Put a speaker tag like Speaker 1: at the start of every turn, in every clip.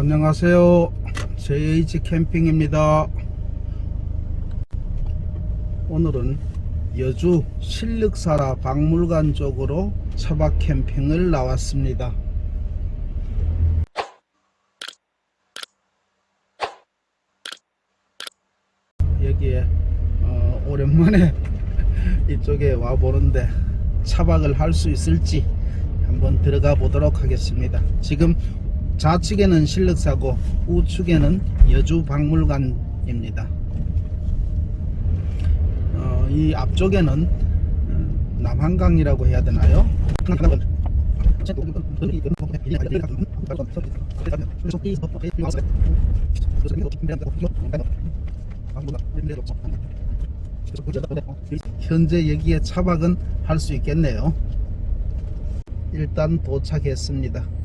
Speaker 1: 안녕하세요. JH 캠핑입니다. 오늘은 여주 실륵사라 박물관 쪽으로 차박 캠핑을 나왔습니다. 여기에 어, 오랜만에 이쪽에 와 보는데 차박을 할 수 있을지 한번 들어가 보도록 하겠습니다. 지금 좌측에는 실륵사고 우측에는 여주 박물관입니다. 어, 이 앞쪽에는 음, 남한강이라고 해야 되나요? 현재 여기에 차박은 할 수 있겠네요. 일단 도착했습니다.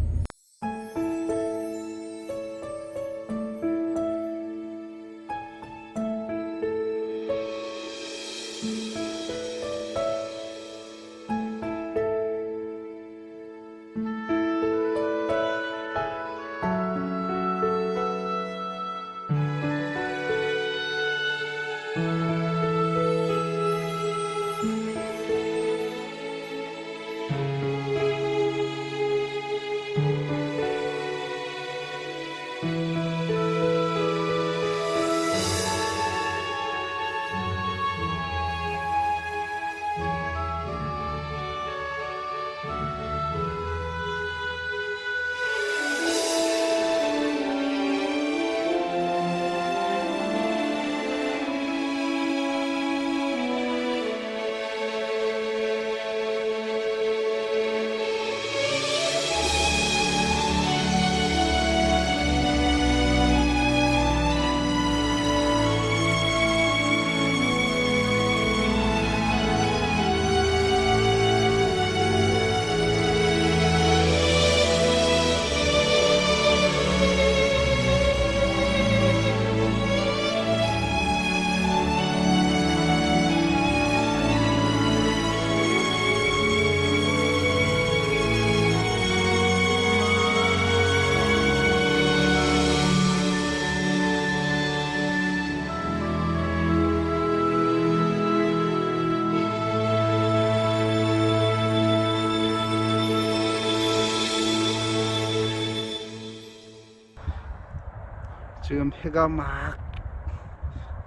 Speaker 1: 지금 해가 막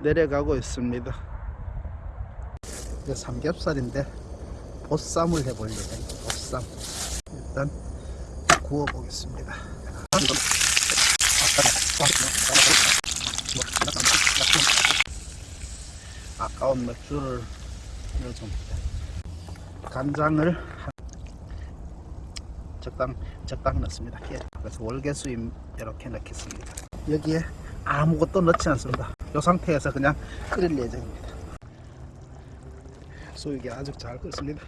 Speaker 1: 내려가고 있습니다. 이게 삼겹살인데 보쌈을 해보려고 해요. 보쌈. 일단 구워 보겠습니다. 아까운 맥주를 넣어줍니다. 간장을 한 적당 적당 넣습니다. 예. 그래서 월계수임 이렇게 넣겠습니다. 여기에 아무것도 넣지 않습니다. 이 상태에서 그냥 끓일 예정입니다. 소육이 아주 잘 끓습니다.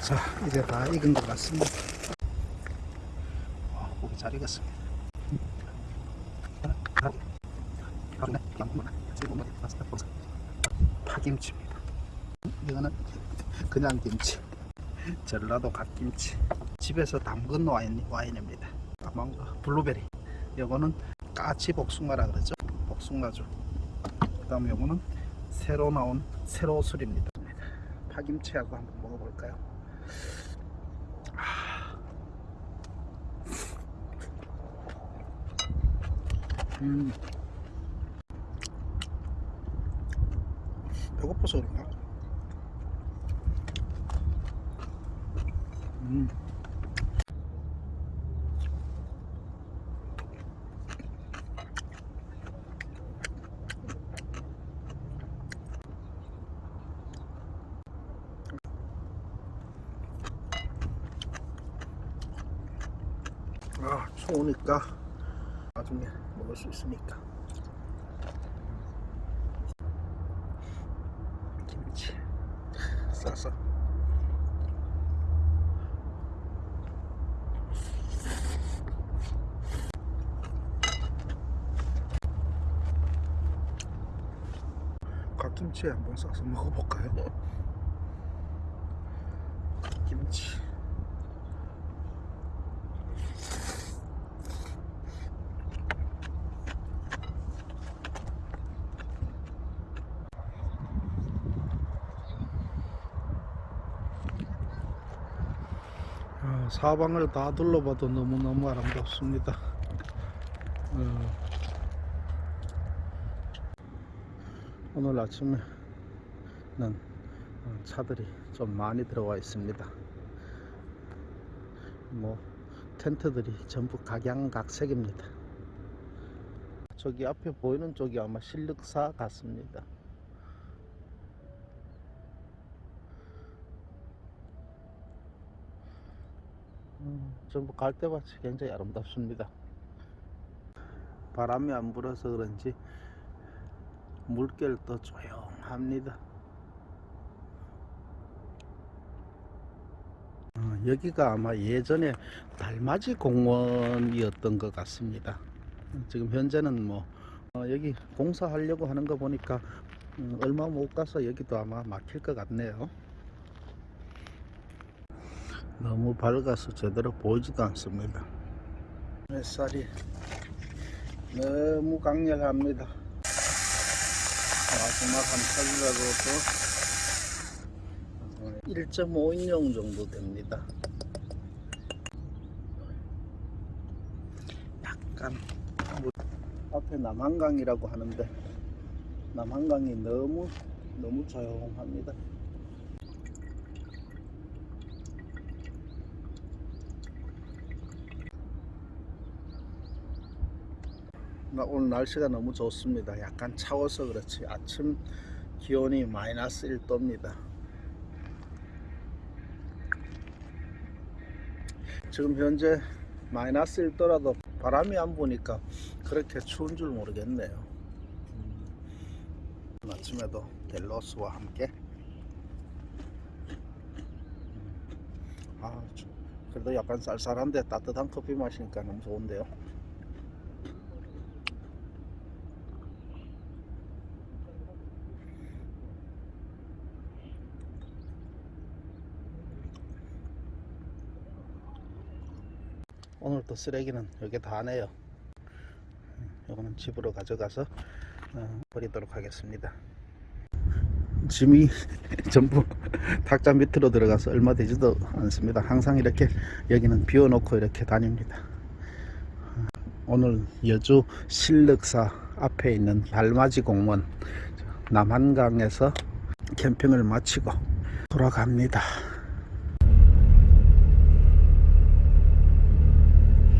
Speaker 1: 자, 이제 다 익은 것 같습니다. 와, 고기 잘 익었습니다. 파김치입니다. 이거는 그냥 김치. 전라도 갓김치. 집에서 담근 와인, 와인입니다. 망고, 블루베리. 요거는 까치 복숭아라 그러죠. 복숭아주. 그 다음에 요거는 새로 나온 새로 술입니다. 파김치하고 한번 먹어볼까요? 아. 음. 배고파서 그런가? 음. 아, 추우니까 나중에 먹을 수 있으니까. 김치 싸서. 갓김치에 한번 싸서 먹어볼까요? 김치 사방을 다 둘러봐도 너무너무 아름답습니다. 어, 오늘 아침에는 어, 차들이 좀 많이 들어와 있습니다. 뭐 텐트들이 전부 각양각색입니다. 저기 앞에 보이는 쪽이 아마 실륵사 같습니다. 전부 갈대밭이 굉장히 아름답습니다. 바람이 안 불어서 그런지 물결도 조용합니다. 어, 여기가 아마 예전에 달맞이 공원이었던 것 같습니다. 지금 현재는 뭐 어, 여기 공사하려고 하는 거 보니까 음, 얼마 못 가서 여기도 아마 막힐 것 같네요. 너무 밝아서 제대로 보이지도 않습니다. 햇살이 너무 강렬합니다. 마지막 한 털이라도 또 1.5인용 정도 됩니다. 약간 뭐 앞에 남한강이라고 하는데 남한강이 너무 너무 조용합니다. 오늘 날씨가 너무 좋습니다. 약간 차워서 그렇지 아침 기온이 마이너스 1도입니다. 지금 현재 마이너스 1도라도 바람이 안 부니까 그렇게 추운 줄 모르겠네요. 음, 아침에도 델로스와 함께 음, 아, 주- 그래도 약간 쌀쌀한데 따뜻한 커피 마시니까 너무 좋은데요. 오늘 또 쓰레기는 여기 다 내요. 이거는 집으로 가져가서 어, 버리도록 하겠습니다. 짐이 전부 탁자 밑으로 들어가서 얼마 되지도 않습니다. 항상 이렇게 여기는 비워놓고 이렇게 다닙니다. 오늘 여주 실륵사 앞에 있는 달맞이 공원 남한강에서 캠핑을 마치고 돌아갑니다.